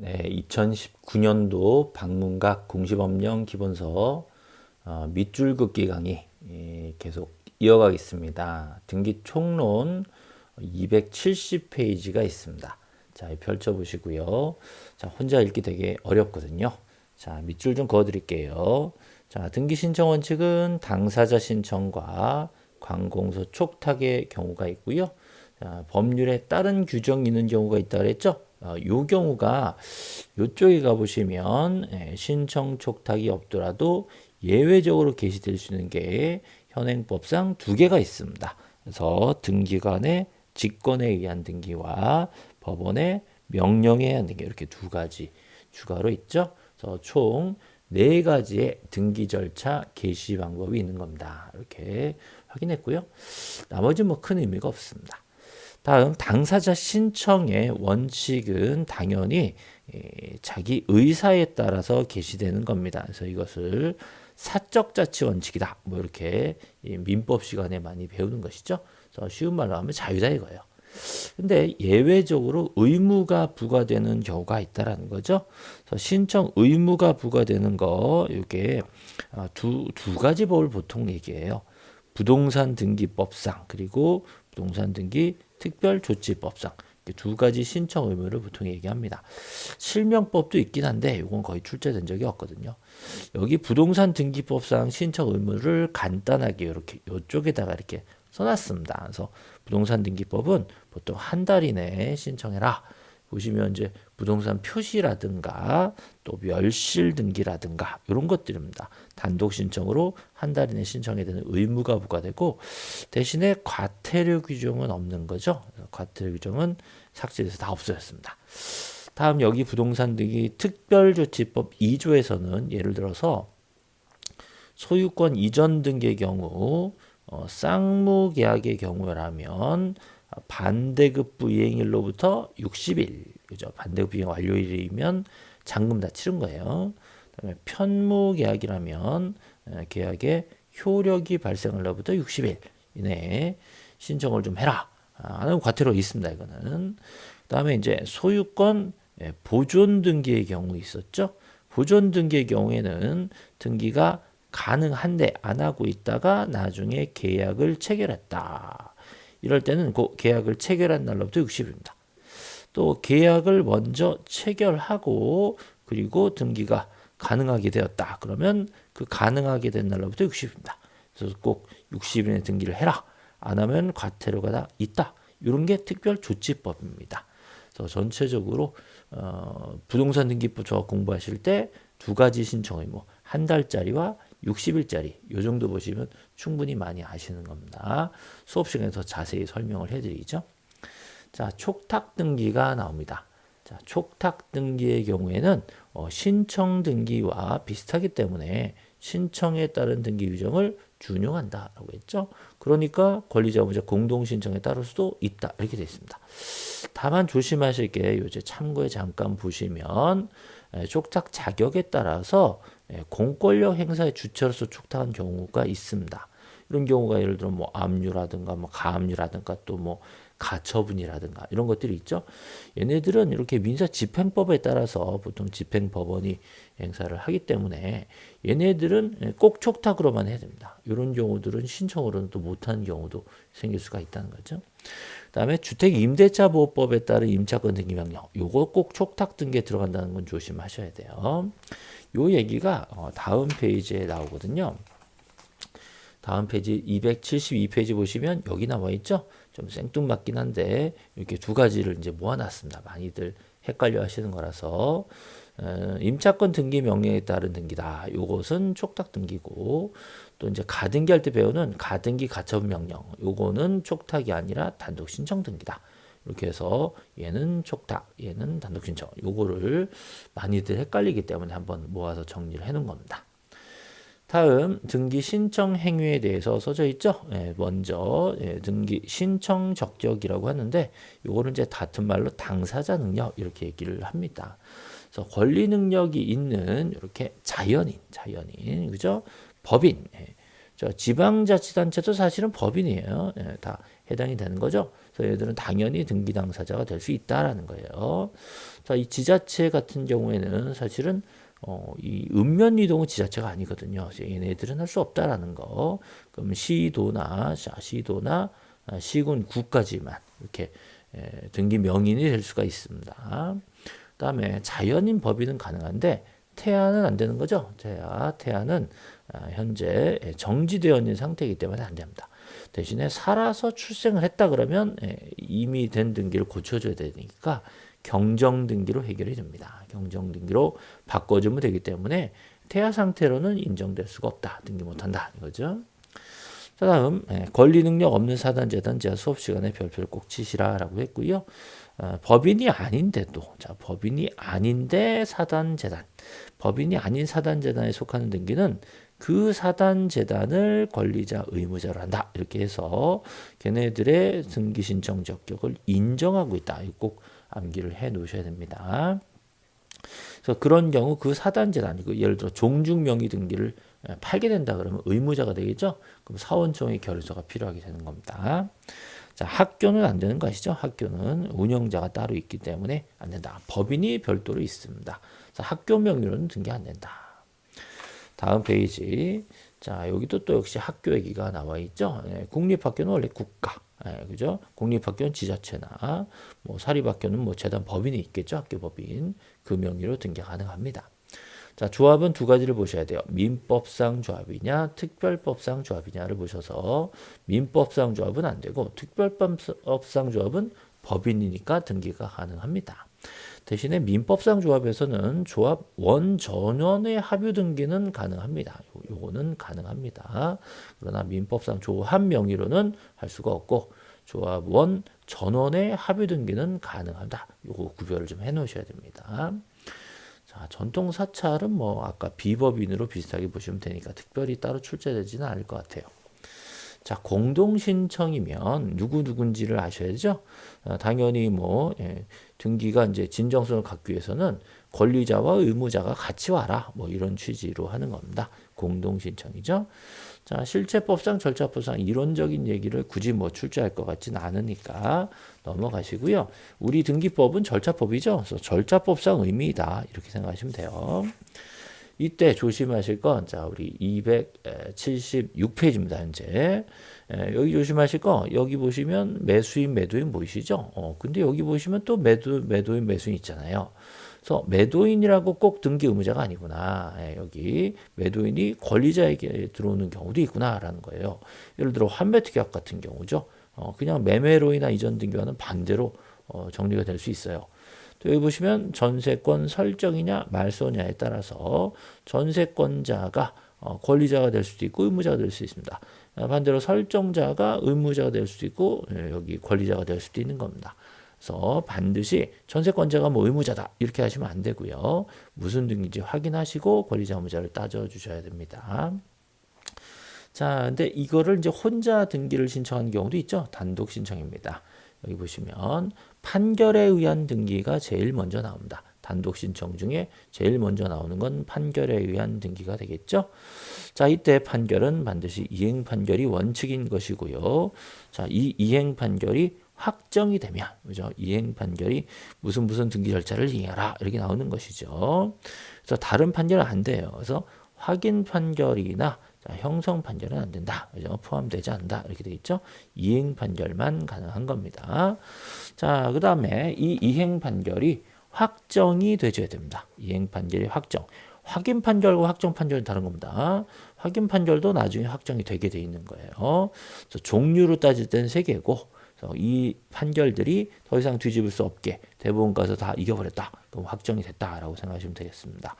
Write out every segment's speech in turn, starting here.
네, 2019년도 방문각 공시법령 기본서 어, 밑줄 긋기 강의 예, 계속 이어가겠습니다. 등기 총론 270페이지가 있습니다. 자, 펼쳐보시고요. 자, 혼자 읽기 되게 어렵거든요. 자, 밑줄 좀 그어드릴게요. 자, 등기 신청 원칙은 당사자 신청과 관공서 촉탁의 경우가 있고요. 자, 법률에 따른 규정이 있는 경우가 있다 그랬죠? 어, 요 경우가 요쪽에 가보시면 예, 신청 촉탁이 없더라도 예외적으로 게시될 수 있는 게 현행법상 두 개가 있습니다. 그래서 등기관의 직권에 의한 등기와 법원의 명령에 의한 등기 이렇게 두 가지 추가로 있죠. 그래서 총 네 가지의 등기 절차 개시 방법이 있는 겁니다. 이렇게 확인했고요. 나머지 뭐 큰 의미가 없습니다. 다음 당사자 신청의 원칙은 당연히 자기 의사에 따라서 개시되는 겁니다. 그래서 이것을 사적 자치 원칙이다. 뭐 이렇게 민법 시간에 많이 배우는 것이죠. 그래서 쉬운 말로 하면 자유다 이거예요. 근데 예외적으로 의무가 부과되는 경우가 있다라는 거죠. 그래서 신청 의무가 부과되는 거 이게 두, 두 가지 법을 보통 얘기해요. 부동산 등기법상 그리고 부동산 등기 특별조치법상 두 가지 신청 의무를 보통 얘기합니다. 실명법도 있긴 한데 이건 거의 출제된 적이 없거든요. 여기 부동산 등기법상 신청 의무를 간단하게 이렇게 이쪽에다가 이렇게 써놨습니다. 그래서 부동산 등기법은 보통 한 달 이내에 신청해라. 보시면 이제 부동산 표시라든가 또 멸실 등기라든가 이런 것들입니다. 단독 신청으로 한 달 이내 신청해야 되는 의무가 부과되고 대신에 과태료 규정은 없는 거죠. 과태료 규정은 삭제돼서 다 없어졌습니다. 다음 여기 부동산 등기 특별조치법 2조에서는 예를 들어서 소유권 이전 등기의 경우 어, 쌍무 계약의 경우라면 반대급 부 이행일로부터 60일, 그죠? 반대급 부 이행 완료일이면 잔금 다 치른 거예요. 그다음에 편무 계약이라면 계약의 효력이 발생할로부터 60일 이내에 신청을 좀 해라. 하는 과태료 있습니다. 이거는. 그다음에 이제 소유권 보존 등기의 경우 있었죠. 보존 등기의 경우에는 등기가 가능한데 안 하고 있다가 나중에 계약을 체결했다. 이럴 때는 그 계약을 체결한 날로부터 60일입니다. 또 계약을 먼저 체결하고 그리고 등기가 가능하게 되었다. 그러면 그 가능하게 된 날로부터 60일입니다. 그래서 꼭 60일에 등기를 해라. 안 하면 과태료가 다 있다. 이런 게 특별조치법입니다. 그래서 전체적으로 어, 부동산 등기법 조 공부하실 때 두 가지 신청 의무, 한 달짜리와 60일짜리 요 정도 보시면 충분히 많이 아시는 겁니다. 수업 시간에 더 자세히 설명을 해드리죠. 자, 촉탁 등기가 나옵니다. 자, 촉탁 등기의 경우에는 어, 신청 등기와 비슷하기 때문에 신청에 따른 등기 규정을 준용한다라고 했죠. 그러니까 권리자무자 공동 신청에 따를 수도 있다 이렇게 되어 있습니다. 다만 조심하실 게 요새 참고에 잠깐 보시면 촉탁 자격에 따라서 예, 공권력 행사의 주체로서 촉탁한 경우가 있습니다. 이런 경우가 예를 들어 뭐 압류라든가 뭐 가압류라든가 또 뭐 가처분이라든가 이런 것들이 있죠. 얘네들은 이렇게 민사 집행법에 따라서 보통 집행법원이 행사를 하기 때문에 얘네들은 꼭 촉탁으로만 해야 됩니다. 이런 경우들은 신청으로는 또 못하는 경우도 생길 수가 있다는 거죠. 그다음에 주택 임대차 보호법에 따른 임차권 등기 명령 요거 꼭 촉탁 등기에 들어간다는 건 조심하셔야 돼요. 요 얘기가 어, 다음 페이지에 나오거든요. 다음 페이지 272페이지 보시면 여기 나와 있죠. 좀 생뚱맞긴 한데 이렇게 두 가지를 이제 모아놨습니다. 많이들 헷갈려 하시는 거라서 어, 임차권 등기 명령에 따른 등기다. 요것은 촉탁 등기고 또 이제 가등기 할 때 배우는 가등기 가처분 명령. 요거는 촉탁이 아니라 단독 신청 등기다. 이렇게 해서 얘는 촉탁, 얘는 단독 신청. 요거를 많이들 헷갈리기 때문에 한번 모아서 정리를 해 놓은 겁니다. 다음 등기 신청 행위에 대해서 써져 있죠. 예, 먼저 예, 등기 신청 적격이라고 하는데 요거는 이제 같은 말로 당사자 능력 이렇게 얘기를 합니다. 그래서 권리 능력이 있는 이렇게 자연인, 자연인, 그죠? 법인. 예. 저 지방자치단체도 사실은 법인이에요. 예, 다 해당이 되는 거죠. 그래서 얘들은 당연히 등기 당사자가 될 수 있다라는 거예요. 자, 이 지자체 같은 경우에는 사실은 어, 이 읍면 이동은 지자체가 아니거든요. 얘네들은 할 수 없다라는 거. 그럼 시도나 자, 시도나 아, 시군 구까지만 이렇게 에, 등기 명인이 될 수가 있습니다. 그다음에 자연인 법인은 가능한데 태아는 안 되는 거죠. 태아, 태아는 아, 현재 정지되어 있는 상태이기 때문에 안 됩니다. 대신에 살아서 출생을 했다 그러면 이미 된 등기를 고쳐줘야 되니까 경정 등기로 해결이 됩니다. 경정 등기로 바꿔주면 되기 때문에 태아 상태로는 인정될 수가 없다. 등기 못한다. 이거죠. 자, 다음 권리 능력 없는 사단 재단 제가 수업 시간에 별표를 꼭 치시라 라고 했고요. 어, 법인이 아닌데도 자 법인이 아닌데 사단 재단 법인이 아닌 사단 재단에 속하는 등기는 그 사단 재단을 권리자 의무자로 한다 이렇게 해서 걔네들의 등기 신청 적격을 인정하고 있다 꼭 암기를 해 놓으셔야 됩니다. 그래서 그런 경우 그 사단 재단이고 예를 들어 종중 명의 등기를 팔게 된다 그러면 의무자가 되겠죠. 그럼 사원총회 결의서가 필요하게 되는 겁니다. 자, 학교는 안 되는 거 아시죠? 학교는 운영자가 따로 있기 때문에 안 된다. 법인이 별도로 있습니다. 자, 학교 명의로는 등기 안 된다. 다음 페이지. 자, 여기도 또 역시 학교 얘기가 나와 있죠. 네, 국립학교는 원래 국가. 네, 그죠? 국립학교는 지자체나 뭐 사립학교는 뭐 재단 법인이 있겠죠. 학교 법인. 그 명의로 등기 가능합니다. 자, 조합은 두 가지를 보셔야 돼요. 민법상 조합이냐, 특별법상 조합이냐를 보셔서 민법상 조합은 안 되고 특별법상 조합은 법인이니까 등기가 가능합니다. 대신에 민법상 조합에서는 조합 원 전원의 합유 등기는 가능합니다. 요거는 가능합니다. 그러나 민법상 조합 명의로는 할 수가 없고 조합 원 전원의 합유 등기는 가능하다. 요거 구별을 좀 해 놓으셔야 됩니다. 자, 전통 사찰은 뭐 아까 비법인으로 비슷하게 보시면 되니까 특별히 따로 출제되지는 않을 것 같아요. 자, 공동 신청이면 누구 누군지를 아셔야 죠 어, 당연히 뭐 예, 등기가 이제 진정성을 갖기 위해서는 권리자와 의무자가 같이 와라. 뭐 이런 취지로 하는 겁니다. 공동 신청이죠. 자, 실체법상 절차법상 이론적인 얘기를 굳이 뭐 출제할 것 같지는 않으니까 넘어가시고요. 우리 등기법은 절차법이죠. 그래서 절차법상 의미이다. 이렇게 생각하시면 돼요. 이때 조심하실 건, 자, 우리 276페이지입니다, 현재. 에, 여기 조심하실 거, 여기 보시면 매수인, 매도인 보이시죠? 어, 근데 여기 보시면 또 매도, 매도인, 매수인 있잖아요. 그래서 매도인이라고 꼭 등기 의무자가 아니구나. 예, 여기 매도인이 권리자에게 들어오는 경우도 있구나라는 거예요. 예를 들어 환매특약 같은 경우죠. 어, 그냥 매매로인하 이전 등기와는 반대로 어, 정리가 될 수 있어요. 또 여기 보시면 전세권 설정이냐 말소냐에 따라서 전세권자가 어, 권리자가 될 수도 있고 의무자가 될 수 있습니다. 반대로 설정자가 의무자가 될 수도 있고 예, 여기 권리자가 될 수도 있는 겁니다. 그래서 반드시 전세권자가 뭐 의무자다 이렇게 하시면 안 되고요. 무슨 등인지 확인하시고 권리자 의무자를 따져 주셔야 됩니다. 자, 근데 이거를 이제 혼자 등기를 신청하는 경우도 있죠. 단독 신청입니다. 여기 보시면 판결에 의한 등기가 제일 먼저 나옵니다. 단독 신청 중에 제일 먼저 나오는 건 판결에 의한 등기가 되겠죠. 자, 이때 판결은 반드시 이행 판결이 원칙인 것이고요. 자, 이 이행 판결이 확정이 되면 그죠? 이행 판결이 무슨 무슨 등기 절차를 이행하라 이렇게 나오는 것이죠. 그래서 다른 판결은 안 돼요. 그래서 확인 판결이나 자, 형성 판결은 안 된다. 그죠? 포함되지 않는다. 이렇게 돼 있죠. 이행 판결만 가능한 겁니다. 자, 그 다음에 이 이행 판결이 확정이 되줘야 됩니다. 이행 판결이 확정. 확인 판결과 확정 판결은 다른 겁니다. 확인 판결도 나중에 확정이 되게 돼 있는 거예요. 그래서 종류로 따질 때는 세 개고 이 판결들이 더 이상 뒤집을 수 없게 대법원 가서 다 이겨버렸다. 그럼 확정이 됐다라고 생각하시면 되겠습니다.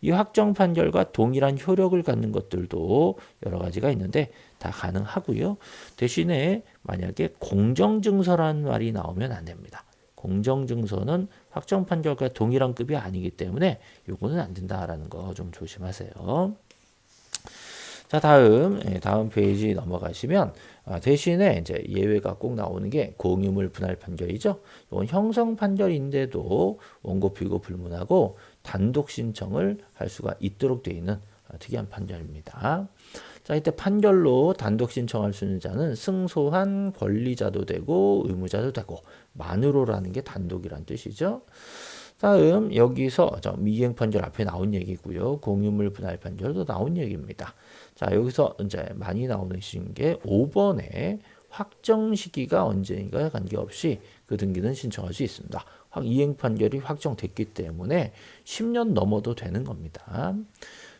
이 확정 판결과 동일한 효력을 갖는 것들도 여러 가지가 있는데 다 가능하고요. 대신에 만약에 공정증서라는 말이 나오면 안 됩니다. 공정증서는 확정 판결과 동일한 급이 아니기 때문에 요거는 안 된다라는 거 좀 조심하세요. 자, 다음, 예, 다음 페이지 넘어가시면 아, 대신에 이제 예외가 꼭 나오는 게 공유물 분할 판결이죠. 이건 형성 판결인데도 원고 피고 불문하고 단독 신청을 할 수가 있도록 되어 있는 아, 특이한 판결입니다. 자, 이때 판결로 단독 신청할 수 있는 자는 승소한 권리자도 되고 의무자도 되고 만으로라는 게 단독이란 뜻이죠. 다음 여기서 저 미행 판결 앞에 나온 얘기고요. 공유물 분할 판결도 나온 얘기입니다. 자, 여기서 이제 많이 나오는 게 5번에 확정 시기가 언제인가 관계없이 그 등기는 신청할 수 있습니다. 이행 판결이 확정됐기 때문에 10년 넘어도 되는 겁니다.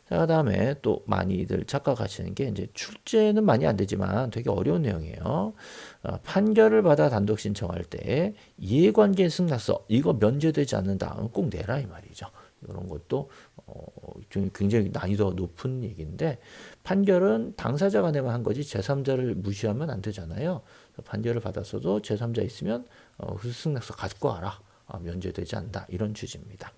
자, 그 다음에 또 많이들 착각하시는 게 이제 출제는 많이 안 되지만 되게 어려운 내용이에요. 어, 판결을 받아 단독 신청할 때 이해관계 승낙서 이거 면제되지 않는다. 꼭 내라 이 말이죠. 이런 것도 어, 좀 굉장히 난이도가 높은 얘기인데 판결은 당사자 간에만 한 거지 제3자를 무시하면 안 되잖아요. 판결을 받았어도 제3자 있으면 어, 그 승낙서 갖고 와라. 아, 면제되지 않는다. 이런 취지입니다.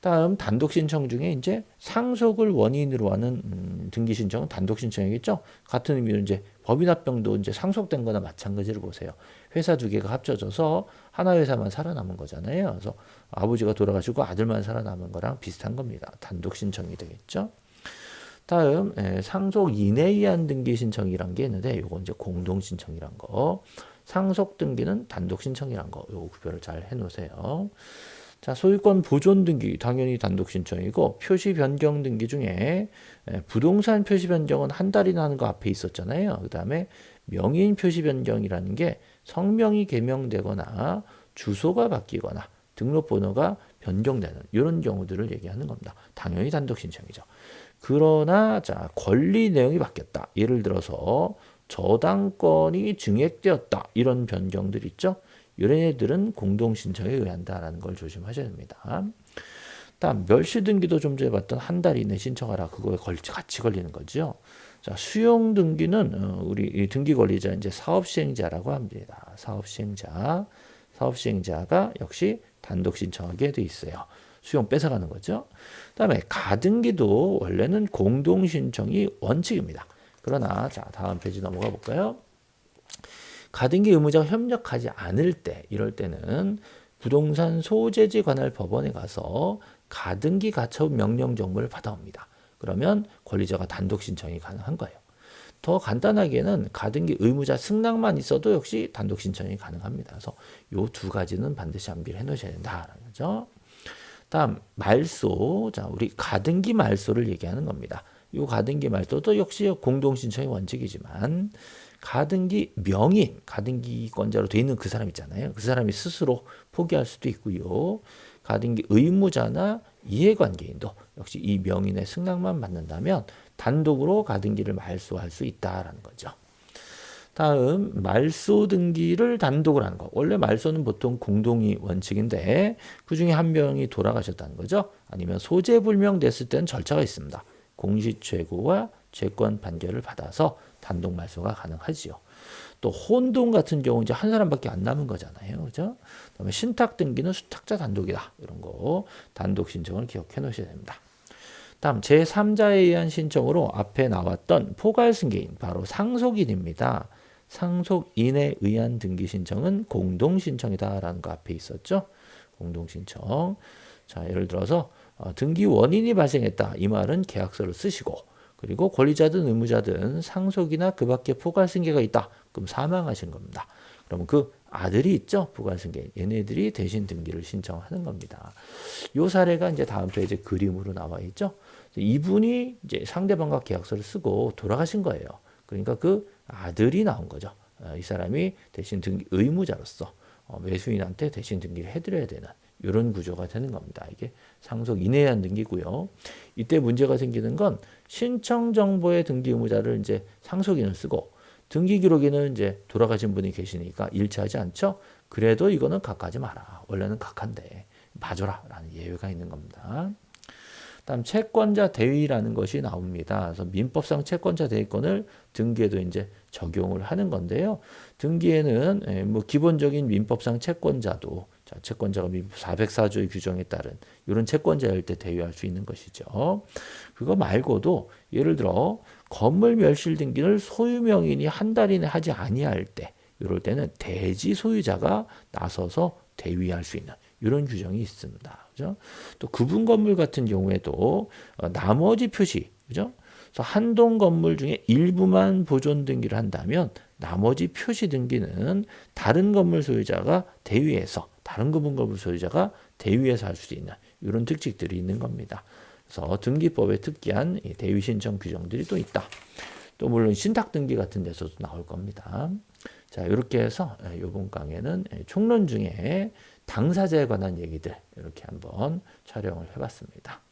다음 단독 신청 중에 이제 상속을 원인으로 하는 음, 등기 신청은 단독 신청이겠죠. 같은 의미로 이제 법인합병도 이제 상속된 거나 마찬가지를 보세요. 회사 두 개가 합쳐져서 하나 회사만 살아남은 거잖아요. 그래서 아버지가 돌아가시고 아들만 살아남은 거랑 비슷한 겁니다. 단독 신청이 되겠죠. 다음 에, 상속 이내의한 등기 신청이란 게 있는데 요거 이제 공동 신청이란 거. 상속 등기는 단독 신청이란 거. 요거 구별을 잘 해 놓으세요. 자, 소유권 보존 등기 당연히 단독 신청이고 표시 변경 등기 중에 부동산 표시 변경은 한 달이나 하는 거 앞에 있었잖아요. 그다음에 명의인 표시 변경이라는 게 성명이 개명되거나 주소가 바뀌거나 등록번호가 변경되는 이런 경우들을 얘기하는 겁니다. 당연히 단독 신청이죠. 그러나 자 권리 내용이 바뀌었다. 예를 들어서 저당권이 증액되었다. 이런 변경들 있죠. 이런 애들은 공동 신청에 의한다라는 걸 조심하셔야 됩니다. 다음 멸시 등기도 좀 전에 봤던 한 달 이내 신청하라 그거에 같이 걸리는 거죠. 자 수용 등기는 어, 우리 등기 권리자 이제 사업 시행자라고 합니다. 사업 시행자, 사업 시행자가 역시 단독 신청하게 돼 있어요. 수용 뺏어가는 거죠. 그다음에 가등기도 원래는 공동 신청이 원칙입니다. 그러나 자 다음 페이지 넘어가 볼까요? 가등기 의무자가 협력하지 않을 때 이럴 때는 부동산 소재지 관할 법원에 가서 가등기 가처분 명령 정보를 받아옵니다. 그러면 권리자가 단독 신청이 가능한 거예요. 더 간단하게는 가등기 의무자 승낙만 있어도 역시 단독 신청이 가능합니다. 그래서 이두 가지는 반드시 암기를 해 놓으셔야 된다라는 거죠. 다음 말소. 자, 우리 가등기 말소를 얘기하는 겁니다. 이 가등기 말소도 역시 공동 신청의 원칙이지만 가등기 명인, 가등기권자로 돼 있는 그 사람 있잖아요. 그 사람이 스스로 포기할 수도 있고요. 가등기 의무자나 이해관계인도 역시 이 명인의 승낙만 받는다면 단독으로 가등기를 말소할 수 있다라는 거죠. 다음 말소 등기를 단독으로 하는 거. 원래 말소는 보통 공동이 원칙인데 그 중에 한 명이 돌아가셨다는 거죠. 아니면 소재 불명 됐을 때는 절차가 있습니다. 공시 최고와 채권 판결을 받아서 단독 말소가 가능하지요. 또 혼동 같은 경우 이제 한 사람밖에 안 남은 거잖아요. 그죠? 그다음에 신탁 등기는 수탁자 단독이다. 이런 거 단독 신청을 기억해 놓으셔야 됩니다. 다음 제3자에 의한 신청으로 앞에 나왔던 포괄 승계인 바로 상속인입니다. 상속인에 의한 등기 신청은 공동 신청이다라는 거 앞에 있었죠. 공동 신청. 자, 예를 들어서 어, 등기 원인이 발생했다. 이 말은 계약서를 쓰시고 그리고 권리자든 의무자든 상속이나 그 밖에 포괄승계가 있다. 그럼 사망하신 겁니다. 그러면 그 아들이 있죠. 부관승계. 얘네들이 대신 등기를 신청하는 겁니다. 요 사례가 이제 다음 페이지 그림으로 나와 있죠. 이분이 이제 상대방과 계약서를 쓰고 돌아가신 거예요. 그러니까 그 아들이 나온 거죠. 어, 이 사람이 대신 등기 의무자로서 어, 매수인한테 대신 등기를 해드려야 되는 이런 구조가 되는 겁니다. 이게 상속 이내한 등기고요. 이때 문제가 생기는 건 신청 정보의 등기 의무자를 이제 상속인을 쓰고 등기 기록에는 이제 돌아가신 분이 계시니까 일치하지 않죠. 그래도 이거는 각하지 마라. 원래는 각한데 봐줘라 라는 예외가 있는 겁니다. 다음 채권자 대위라는 것이 나옵니다. 그래서 민법상 채권자 대위권을 등기에도 이제 적용을 하는 건데요. 등기에는 예, 뭐 기본적인 민법상 채권자도 자, 채권자가 404조의 규정에 따른 이런 채권자일 때 대위할 수 있는 것이죠. 그거 말고도 예를 들어 건물 멸실 등기를 소유 명인이 한 달 이내 하지 아니할 때 이럴 때는 대지 소유자가 나서서 대위할 수 있는 이런 규정이 있습니다. 그죠? 또 구분 건물 같은 경우에도 어, 나머지 표시, 그죠? 그래서 한 동 건물 중에 일부만 보존 등기를 한다면 나머지 표시 등기는 다른 건물 소유자가 대위에서 다른 부분 건물 소유자가 대위에서 할수 있는 이런 특징들이 있는 겁니다. 그래서 등기법에 특기한 이 대위 신청 규정들이 또 있다. 또 물론 신탁 등기 같은 데서도 나올 겁니다. 자, 이렇게 해서 이번 강의는 총론 중에 당사자에 관한 얘기들 이렇게 한번 촬영을 해봤습니다.